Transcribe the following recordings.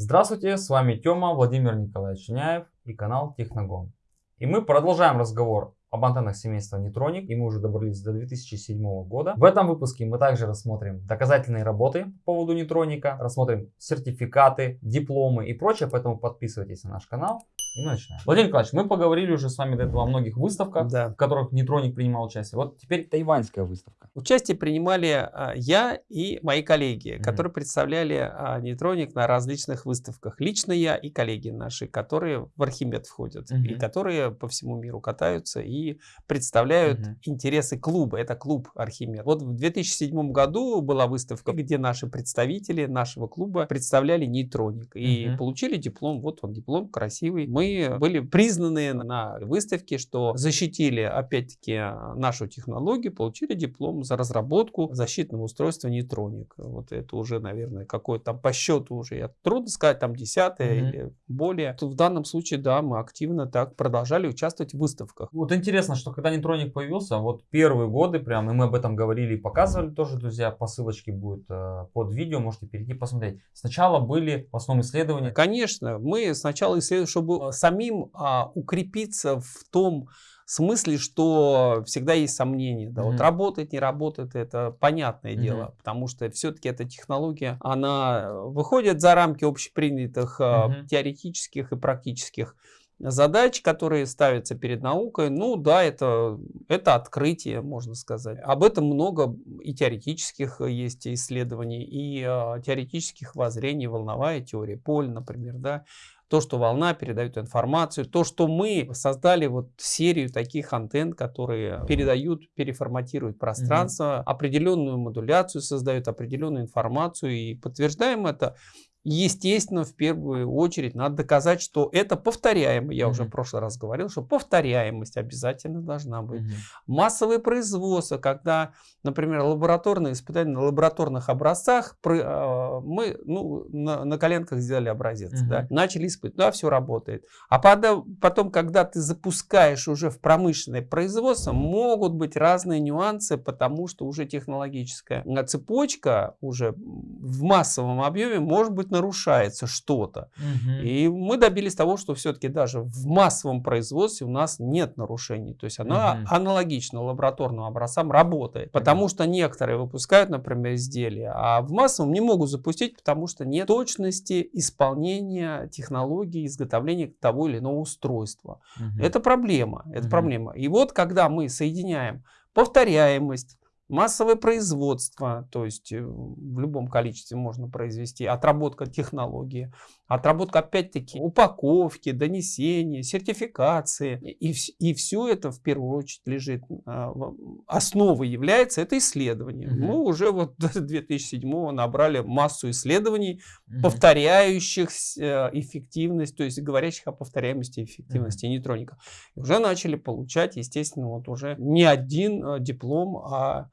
Здравствуйте, с вами Тёма Владимир Николаевич Чиняев и канал Техногон. И мы продолжаем разговор об антеннах семейства Netronic, и мы уже добрались до 2007 года. В этом выпуске мы также рассмотрим доказательные работы по поводу Нетроника, рассмотрим сертификаты, дипломы и прочее, поэтому подписывайтесь на наш канал. И мы начинаем. Владимир Николаевич, мы поговорили уже с вами до этого о многих выставках, да. в которых Нейтроник принимал участие. Вот теперь тайваньская выставка. Участие принимали а, я и мои коллеги, mm -hmm. которые представляли а, Нейтроник на различных выставках. Лично я и коллеги наши, которые в Архимед входят, mm -hmm. и которые по всему миру катаются и представляют mm -hmm. интересы клуба. Это клуб Архимед. Вот в 2007 году была выставка, где наши представители нашего клуба представляли Нейтроник. И mm -hmm. получили диплом. Вот он диплом красивый. Мы были признаны на выставке, что защитили опять-таки нашу технологию, получили диплом за разработку защитного устройства нейтроник. Вот это уже, наверное, какой-то там по счету уже, я трудно сказать, там десятое mm -hmm. или более. В данном случае, да, мы активно так продолжали участвовать в выставках. Вот интересно, что когда нейтроник появился, вот первые годы прям, и мы об этом говорили и показывали тоже, друзья, по ссылочке будет э, под видео, можете перейти посмотреть. Сначала были в основном исследования. Конечно, мы сначала исследовали, чтобы самим а, укрепиться в том смысле, что всегда есть сомнения. Да, mm -hmm. Вот работает, не работает, это понятное mm -hmm. дело, потому что все-таки эта технология, она выходит за рамки общепринятых mm -hmm. теоретических и практических задач, которые ставятся перед наукой, ну да, это, это открытие, можно сказать. Об этом много и теоретических есть исследований, и э, теоретических воззрений, волновая теория, поль, например, да, то, что волна передает информацию, то, что мы создали вот серию таких антенн, которые передают, переформатируют пространство, угу. определенную модуляцию создают, определенную информацию и подтверждаем это Естественно, в первую очередь надо доказать, что это повторяемо. Я mm -hmm. уже в прошлый раз говорил, что повторяемость обязательно должна быть. Mm -hmm. Массовое производство, когда, например, лабораторные испытания на лабораторных образцах, а, мы ну, на, на коленках сделали образец, mm -hmm. да, начали испытывать, да, все работает. А потом, когда ты запускаешь уже в промышленное производство, могут быть разные нюансы, потому что уже технологическая цепочка уже в массовом объеме может быть нарушается что-то. Угу. И мы добились того, что все-таки даже в массовом производстве у нас нет нарушений. То есть она угу. аналогично лабораторным образцам работает. Потому угу. что некоторые выпускают, например, изделия, а в массовом не могут запустить, потому что нет точности исполнения технологии изготовления того или иного устройства. Угу. Это проблема. Это угу. проблема. И вот когда мы соединяем повторяемость, Массовое производство, то есть э, в любом количестве можно произвести, отработка технологии, отработка опять-таки упаковки, донесения, сертификации. И, и все это в первую очередь лежит, а, основой является это исследование. Угу. Мы уже вот до 2007 набрали массу исследований, угу. повторяющих э, эффективность, то есть говорящих о повторяемости эффективности угу. нейтроника. И уже начали получать, естественно, вот уже не один э, диплом, а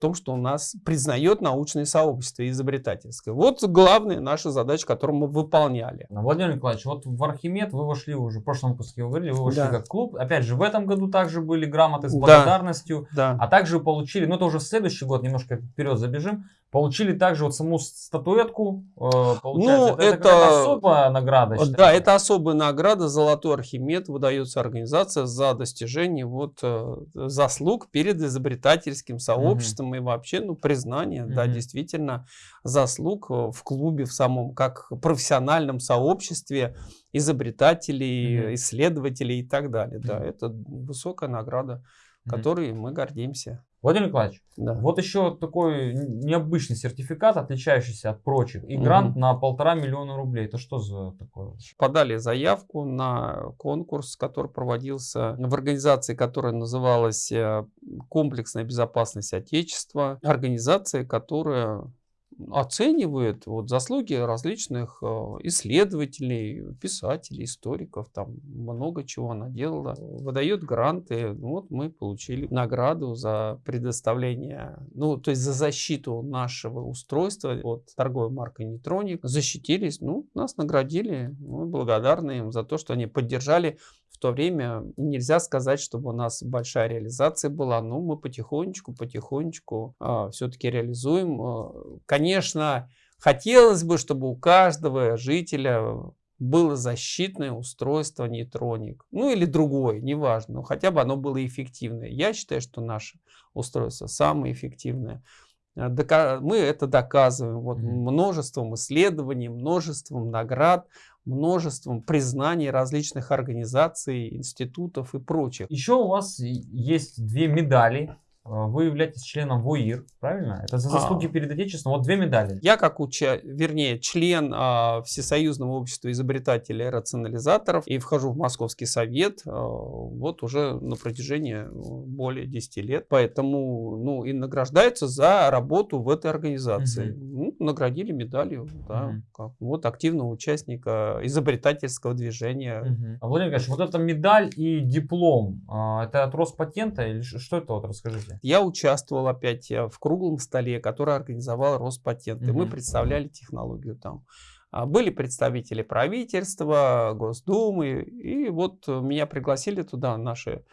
том, что у нас признает научное сообщество изобретательское. Вот главная наша задача, которую мы выполняли. Владимир Николаевич, вот в Архимед вы вошли уже, в прошлом выпуске вы говорили, вы вошли да. как клуб. Опять же, в этом году также были грамоты с благодарностью. Да. А также получили, ну это уже в следующий год, немножко вперед забежим, Получили также вот саму статуэтку, э, получается, ну, это, это особая награда. Считается. Да, это особая награда, Золотой Архимед выдается организация за достижение вот э, заслуг перед изобретательским сообществом угу. И вообще, ну, признание, угу. да, действительно, заслуг э, в клубе, в самом, как профессиональном сообществе изобретателей, угу. исследователей и так далее. Угу. Да, это высокая награда, которой мы гордимся. Владимир Николаевич, да. вот еще такой необычный сертификат, отличающийся от прочих, и грант угу. на полтора миллиона рублей. Это что за такое? Подали заявку на конкурс, который проводился в организации, которая называлась э, «Комплексная безопасность Отечества». Организация, которая оценивает вот заслуги различных э, исследователей, писателей, историков, там много чего она делала, выдает гранты. Ну вот мы получили награду за предоставление, ну то есть за защиту нашего устройства от торговой марки Нейтроник. Защитились, ну нас наградили, мы благодарны им за то, что они поддержали то время нельзя сказать, чтобы у нас большая реализация была, но мы потихонечку, потихонечку а, все-таки реализуем. А, конечно, Хотелось бы, чтобы у каждого жителя было защитное устройство нейтроник. Ну или другое, неважно, но хотя бы оно было эффективное. Я считаю, что наше устройство самое эффективное. Э, мы это доказываем. Вот, множеством исследований, множеством наград, множеством признаний различных организаций, институтов и прочих. Еще у вас есть две медали. а, вы являетесь членом ВОИР, правильно? Это за заслуги а. перед Отечеством. Вот две медали. Я как уча, вернее, член а, Всесоюзного общества изобретателей и рационализаторов и вхожу в Московский совет а, вот уже на протяжении ну, более 10 лет. Поэтому, ну, и награждаются за работу в этой организации. Угу. Ну, наградили медалью, да, угу. как, вот активного участника изобретательского движения. Угу. А, Владимир Ильич, вот эта медаль и диплом, а, это от Роспатента или что это вот, расскажите? Я участвовал опять э, в круглом столе, который организовал Роспатент. И мы представляли технологию там. А, были представители правительства, Госдумы, и вот меня пригласили туда наши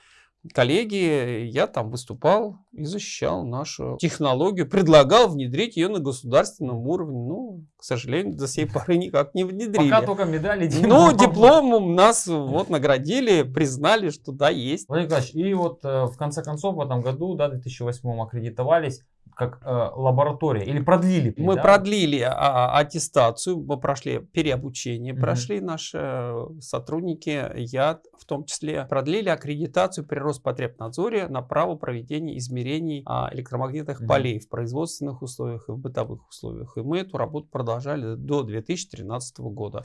коллеги, я там выступал и защищал нашу технологию, предлагал внедрить ее на государственном уровне. Ну, к сожалению, до сей поры никак не внедрили. Пока только медали. Ну, дипломом нас вот наградили, признали, что да, есть. Владимир Николаевич, и вот э, в конце концов в этом году, да, в 2008 аккредитовались как э, лаборатория или продлили? Мы да? продлили а, а, аттестацию, мы прошли переобучение, угу. прошли наши сотрудники, я в том числе, продлили аккредитацию при Роспотребнадзоре на право проведения измерений а, электромагнитных угу. полей в производственных условиях и в бытовых условиях. И мы эту работу продолжали до 2013 года.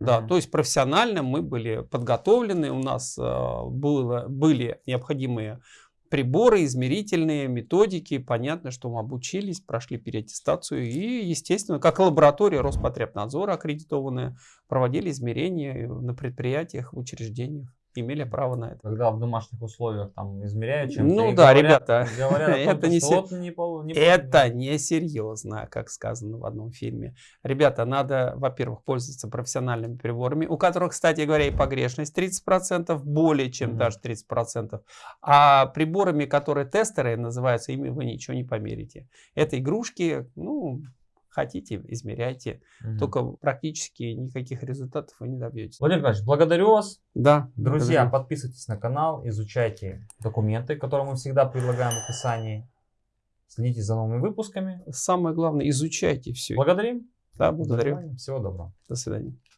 Да, mm то есть профессионально мы были подготовлены, у нас э, было, были необходимые приборы, измерительные методики. Понятно, что мы обучились, прошли переаттестацию и, естественно, как лаборатория Роспотребнадзора аккредитованная, проводили измерения на предприятиях, в учреждениях имели право на это. Когда в домашних условиях там измеряют чем Ну да, говорят, ребята, говорят это, не, сер... не, не это не серьезно, как сказано в одном фильме. Ребята, надо, во-первых, пользоваться профессиональными приборами, у которых, кстати говоря, и погрешность 30%, более чем mm -hmm. даже 30%. А приборами, которые тестеры называются, ими вы ничего не померите. Это игрушки, ну, хотите, измеряйте. Угу. Только практически никаких результатов вы не добьетесь. Владимир Николаевич, благодарю вас. Да. Друзья, благодарю. подписывайтесь на канал, изучайте документы, которые мы всегда предлагаем в описании. Следите за новыми выпусками. Самое главное, изучайте все. Благодарим. Да, благодарю. Всего доброго. До свидания.